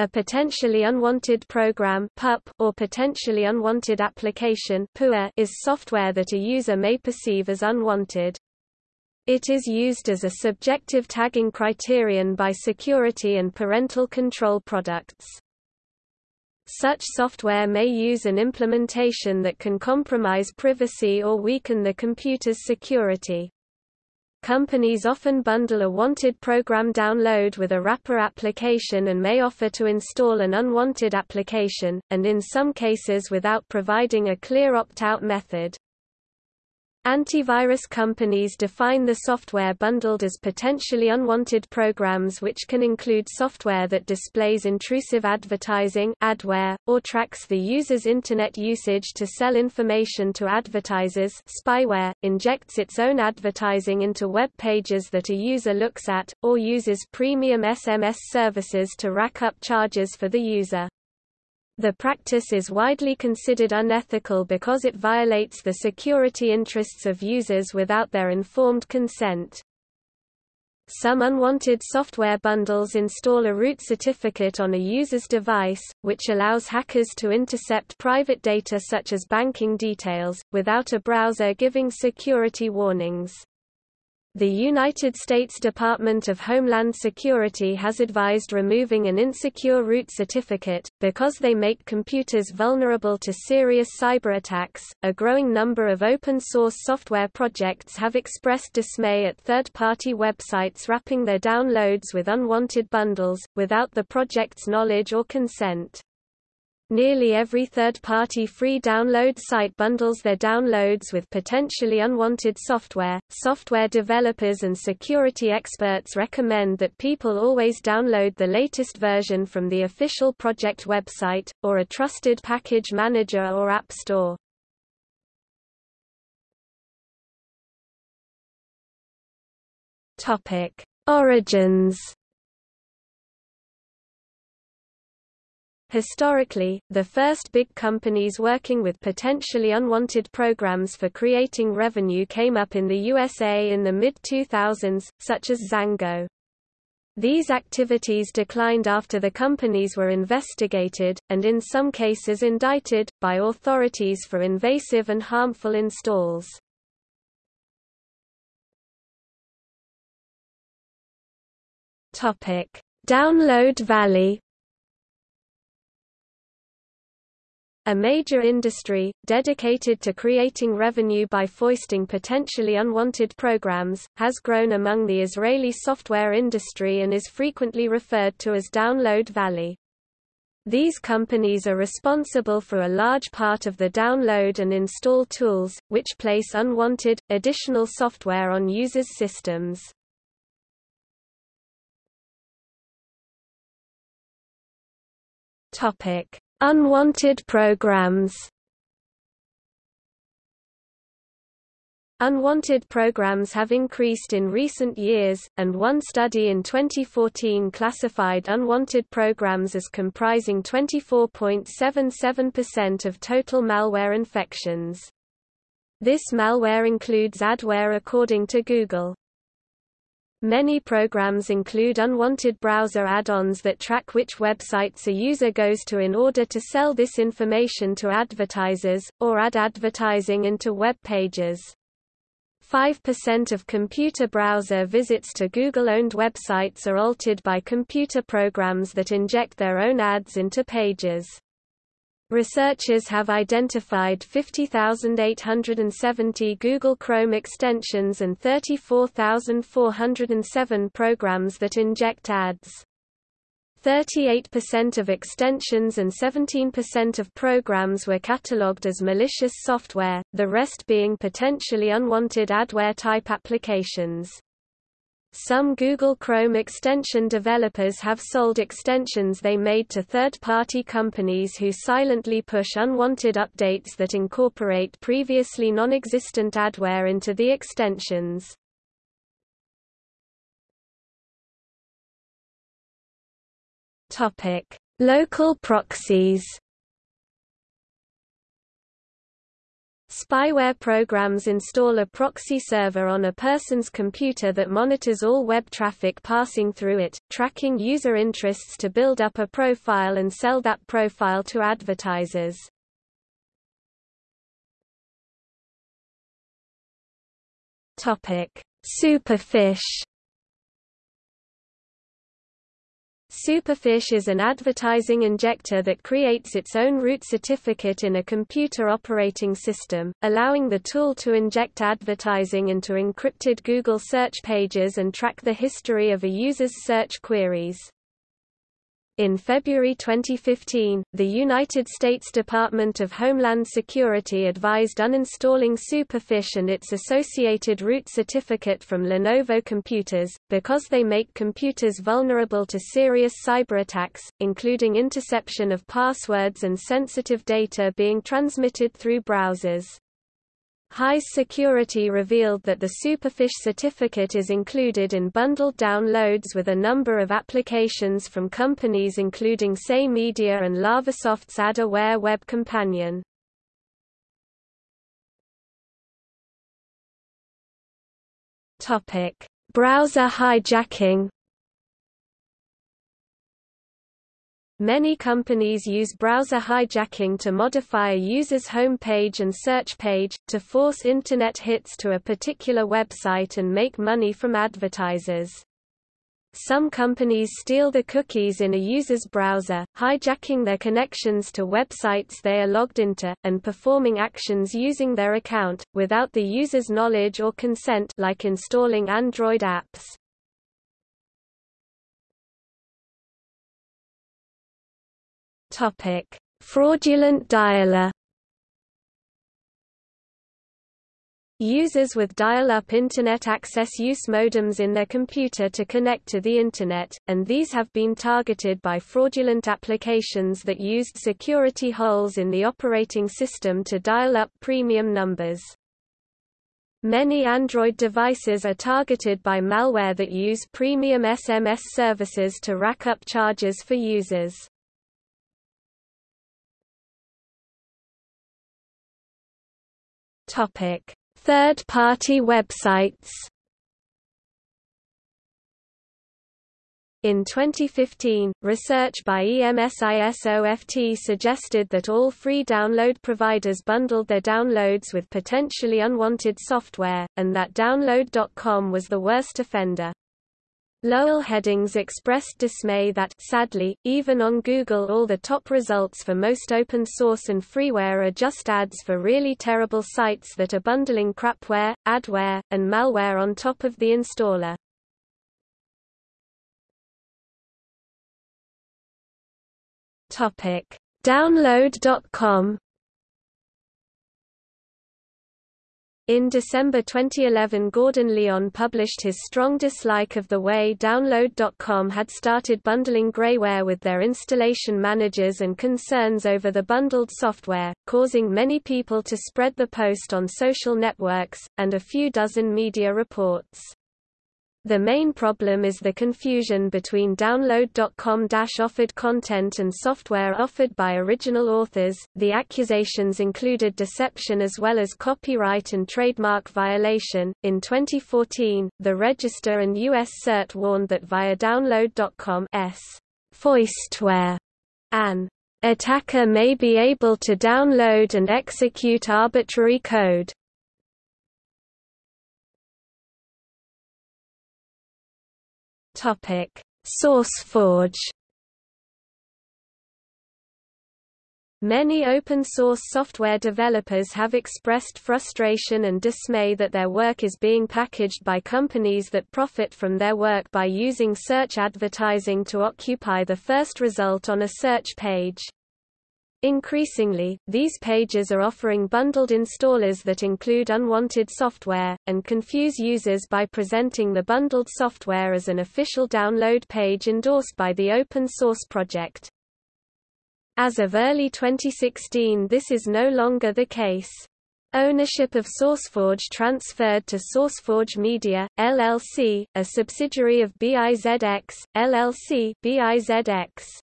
A potentially unwanted program (PUP) or potentially unwanted application (PUA) is software that a user may perceive as unwanted. It is used as a subjective tagging criterion by security and parental control products. Such software may use an implementation that can compromise privacy or weaken the computer's security. Companies often bundle a wanted program download with a wrapper application and may offer to install an unwanted application, and in some cases without providing a clear opt-out method. Antivirus companies define the software bundled as potentially unwanted programs which can include software that displays intrusive advertising adware, or tracks the user's Internet usage to sell information to advertisers spyware, injects its own advertising into web pages that a user looks at, or uses premium SMS services to rack up charges for the user. The practice is widely considered unethical because it violates the security interests of users without their informed consent. Some unwanted software bundles install a root certificate on a user's device, which allows hackers to intercept private data such as banking details, without a browser giving security warnings. The United States Department of Homeland Security has advised removing an insecure root certificate, because they make computers vulnerable to serious cyber attacks. A growing number of open source software projects have expressed dismay at third party websites wrapping their downloads with unwanted bundles, without the project's knowledge or consent. Nearly every third-party free download site bundles their downloads with potentially unwanted software. Software developers and security experts recommend that people always download the latest version from the official project website, or a trusted package manager or app store. Origins Historically, the first big companies working with potentially unwanted programs for creating revenue came up in the USA in the mid-2000s, such as Zango. These activities declined after the companies were investigated, and in some cases indicted, by authorities for invasive and harmful installs. Download Valley A major industry, dedicated to creating revenue by foisting potentially unwanted programs, has grown among the Israeli software industry and is frequently referred to as Download Valley. These companies are responsible for a large part of the download and install tools, which place unwanted, additional software on users' systems. Topic Unwanted programs Unwanted programs have increased in recent years, and one study in 2014 classified unwanted programs as comprising 24.77% of total malware infections. This malware includes adware according to Google. Many programs include unwanted browser add-ons that track which websites a user goes to in order to sell this information to advertisers, or add advertising into web pages. 5% of computer browser visits to Google-owned websites are altered by computer programs that inject their own ads into pages. Researchers have identified 50,870 Google Chrome extensions and 34,407 programs that inject ads. 38% of extensions and 17% of programs were catalogued as malicious software, the rest being potentially unwanted adware-type applications. Some Google Chrome extension developers have sold extensions they made to third-party companies who silently push unwanted updates that incorporate previously non-existent adware into the extensions. Local proxies. Spyware programs install a proxy server on a person's computer that monitors all web traffic passing through it, tracking user interests to build up a profile and sell that profile to advertisers. Superfish Superfish is an advertising injector that creates its own root certificate in a computer operating system, allowing the tool to inject advertising into encrypted Google search pages and track the history of a user's search queries. In February 2015, the United States Department of Homeland Security advised uninstalling Superfish and its associated root certificate from Lenovo computers, because they make computers vulnerable to serious cyberattacks, including interception of passwords and sensitive data being transmitted through browsers. Heise Security revealed that the Superfish certificate is included in bundled downloads with a number of applications from companies including Say Media and Lavasoft's AdAware web companion. Browser hijacking Many companies use browser hijacking to modify a user's home page and search page, to force Internet hits to a particular website and make money from advertisers. Some companies steal the cookies in a user's browser, hijacking their connections to websites they are logged into, and performing actions using their account, without the user's knowledge or consent like installing Android apps. Topic: Fraudulent dialer. Users with dial-up Internet access use modems in their computer to connect to the Internet, and these have been targeted by fraudulent applications that used security holes in the operating system to dial up premium numbers. Many Android devices are targeted by malware that use premium SMS services to rack up charges for users. Third-party websites. In 2015, research by EMSISOFT suggested that all free download providers bundled their downloads with potentially unwanted software, and that Download.com was the worst offender. Lowell Heddings expressed dismay that, sadly, even on Google all the top results for most open source and freeware are just ads for really terrible sites that are bundling crapware, adware, and malware on top of the installer. Download.com In December 2011 Gordon Lyon published his strong dislike of the way Download.com had started bundling Grayware with their installation managers and concerns over the bundled software, causing many people to spread the post on social networks, and a few dozen media reports. The main problem is the confusion between download.com-offered content and software offered by original authors. The accusations included deception as well as copyright and trademark violation. In 2014, the Register and US CERT warned that via download.com's foistware, an attacker may be able to download and execute arbitrary code Topic: SourceForge. Many open-source software developers have expressed frustration and dismay that their work is being packaged by companies that profit from their work by using search advertising to occupy the first result on a search page. Increasingly, these pages are offering bundled installers that include unwanted software, and confuse users by presenting the bundled software as an official download page endorsed by the open source project. As of early 2016 this is no longer the case. Ownership of SourceForge transferred to SourceForge Media, LLC, a subsidiary of BIZX, LLC BIZX.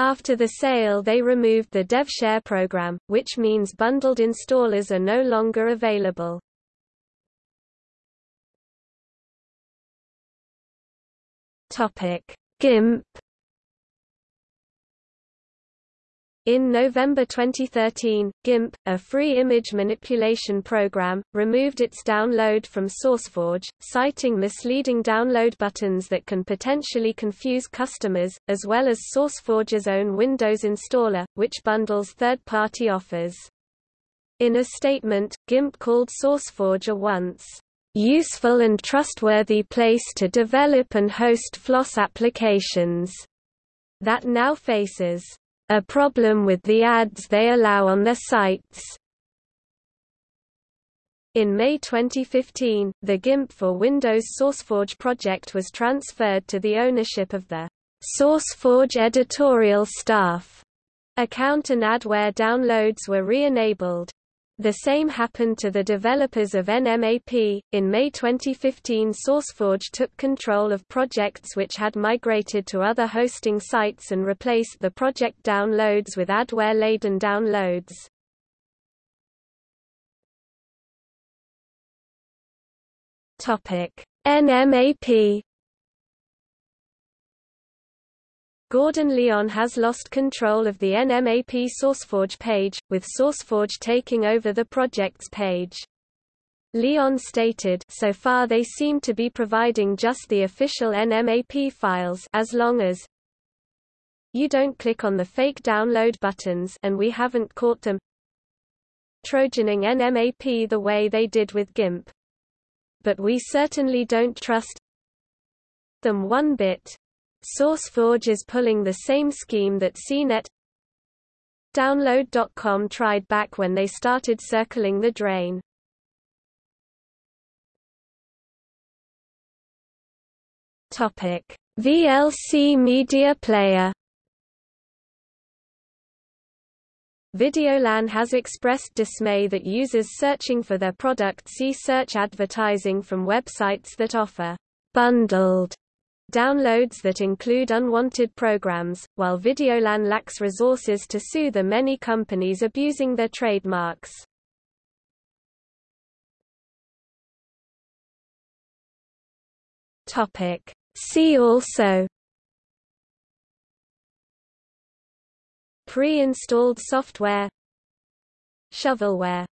After the sale they removed the DevShare program, which means bundled installers are no longer available. GIMP In November 2013, GIMP, a free image manipulation program, removed its download from SourceForge, citing misleading download buttons that can potentially confuse customers, as well as SourceForge's own Windows installer, which bundles third-party offers. In a statement, GIMP called SourceForge a once useful and trustworthy place to develop and host FLOSS applications that now faces a problem with the ads they allow on their sites. In May 2015, the GIMP for Windows SourceForge project was transferred to the ownership of the SourceForge editorial staff. Account and adware downloads were re-enabled. The same happened to the developers of NMAP. In May 2015, SourceForge took control of projects which had migrated to other hosting sites and replaced the project downloads with adware-laden downloads. Topic: NMAP Gordon Lyon has lost control of the NMAP SourceForge page, with SourceForge taking over the project's page. Lyon stated so far they seem to be providing just the official NMAP files as long as you don't click on the fake download buttons and we haven't caught them trojaning NMAP the way they did with GIMP. But we certainly don't trust them one bit. SourceForge is pulling the same scheme that CNET Download.com tried back when they started circling the drain. Topic: VLC Media Player Videolan has expressed dismay that users searching for their product see search advertising from websites that offer bundled downloads that include unwanted programs, while Videolan lacks resources to sue the many companies abusing their trademarks. See also. Pre-installed software. Shovelware